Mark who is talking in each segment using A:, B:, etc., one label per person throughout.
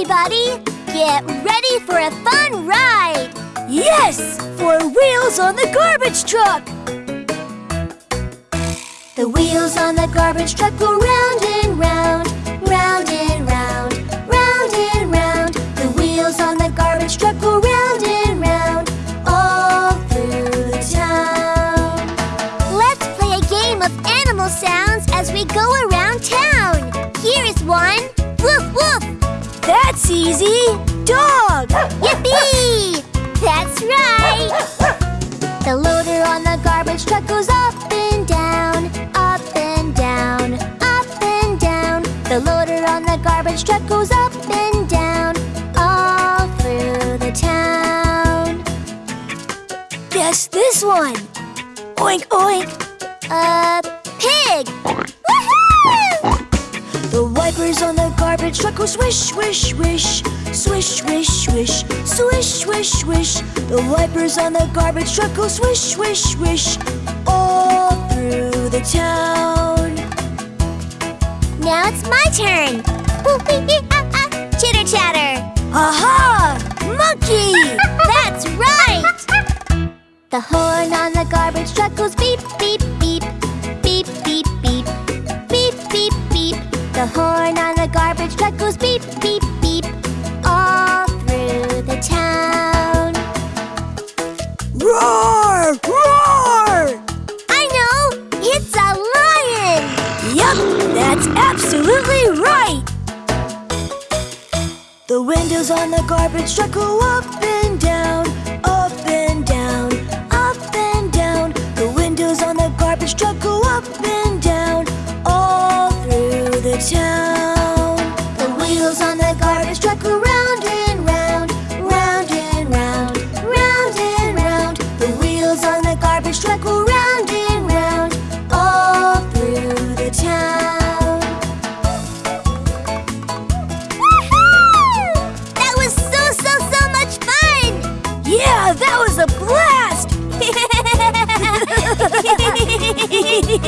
A: everybody! Get ready for a fun ride!
B: Yes! For wheels on the garbage truck!
A: The wheels on the garbage truck go round and round, round and round,
B: easy! Dog!
A: Yippee! That's right! The loader on the garbage truck goes up and down, up and down, up and down. The loader on the garbage truck goes up and down, all through the town.
B: Guess this one! Oink oink!
A: A pig!
B: Garbage truck go swish, swish, swish, swish, swish, swish, swish, swish, swish. The wipers on the garbage truck go swish, swish, swish, all through the town.
A: Now it's my turn. Chitter chatter.
B: Aha! Monkey!
A: That's right! The horn on the garbage truck goes beep, beep, beep, beep, beep. The horn on the garbage truck goes beep, beep, beep, all through the town.
B: Roar! Roar!
A: I know! It's a lion!
B: Yup, that's absolutely right! The windows on the garbage truck go up and down, up and down, up and down. The windows on the garbage truck go up and
C: When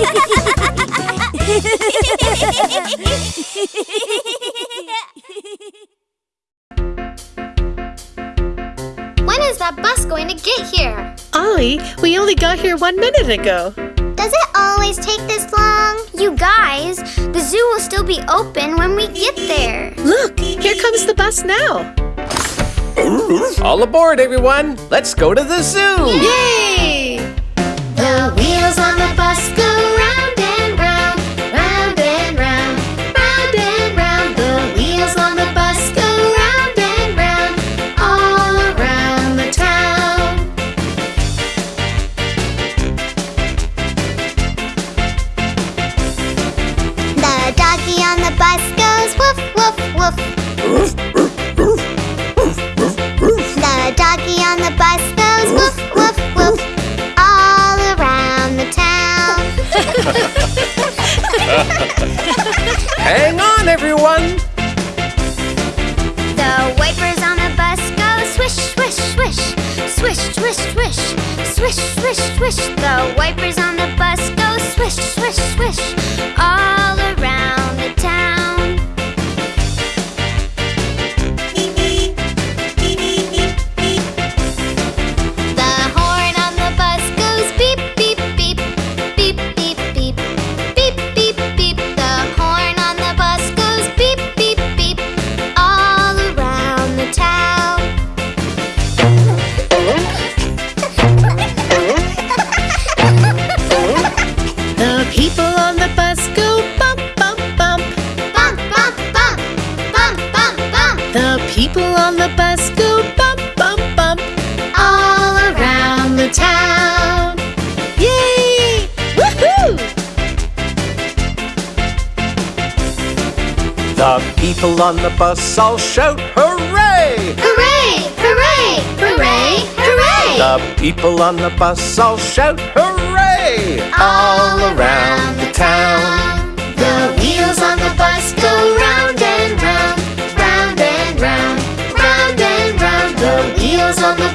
C: is that bus going to get here?
D: Ollie, we only got here one minute ago.
C: Does it always take this long? You guys, the zoo will still be open when we get there.
D: Look, here comes the bus now.
E: All aboard, everyone! Let's go to the zoo!
D: Yay!
C: The wheels on the bus
E: Hang on, everyone!
C: The wipers on the bus go swish, swish, swish. Swish, swish, swish. Swish, swish, swish. The wipers on the bus go swish, swish, swish. All around the town.
D: People on the bus
C: all
E: shout hooray!
C: Hooray! Hooray! Hooray! Hooray!
E: The people on the bus all shout hooray! All around the town.
C: The wheels on the bus go round and round, round and round, round and round. The wheels on the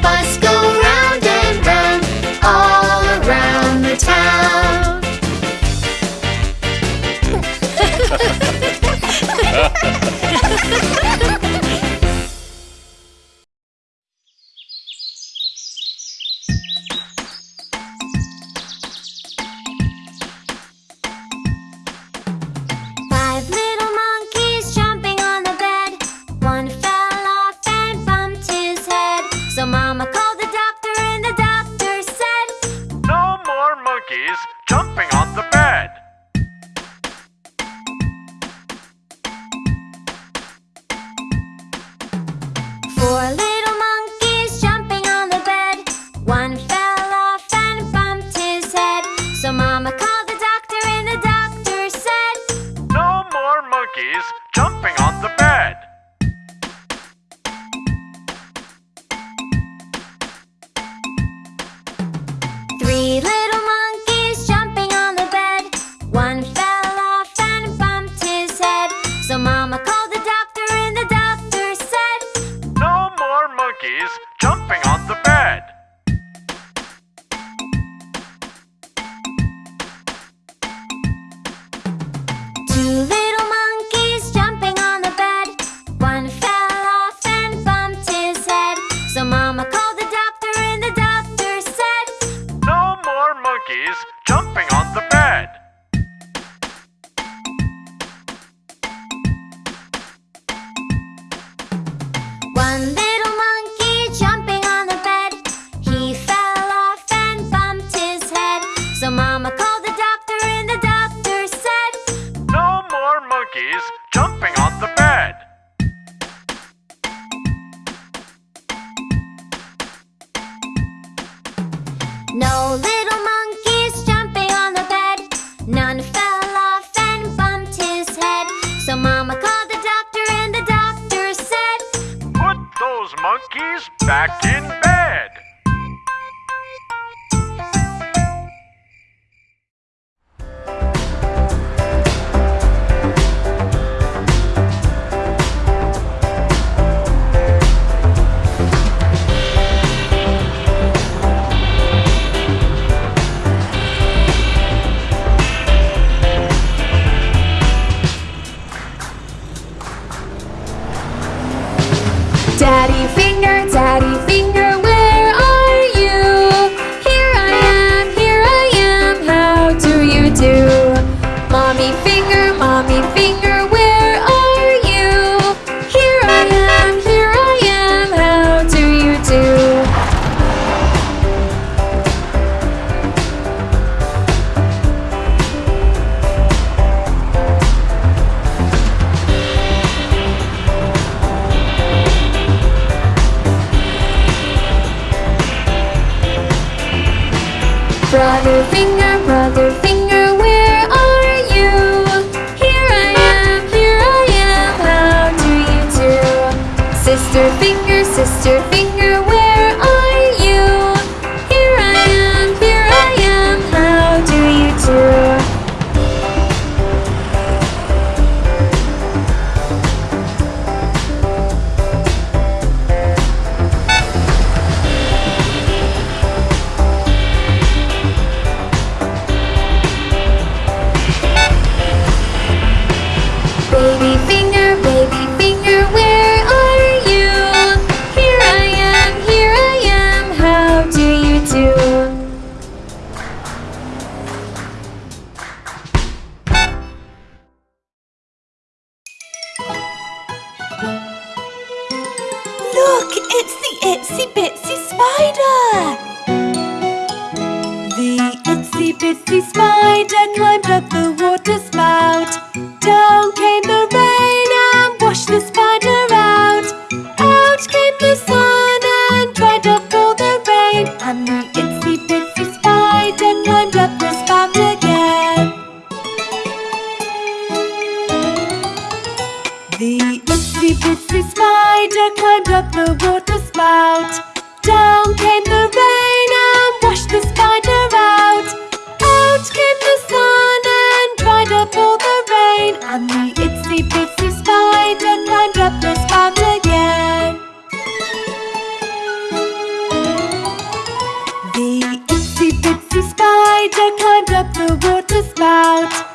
F: back in
A: finger, brother finger.
B: Look, it's the Itsy Bitsy Spider! The Itsy Bitsy Spider climbed up the water spout. Down came the the water spout. Down came the rain and washed the spider out. Out came the sun and dried up all the rain. And the itsy bitsy spider climbed up the spout again. The itsy bitsy spider climbed up the water spout.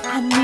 B: and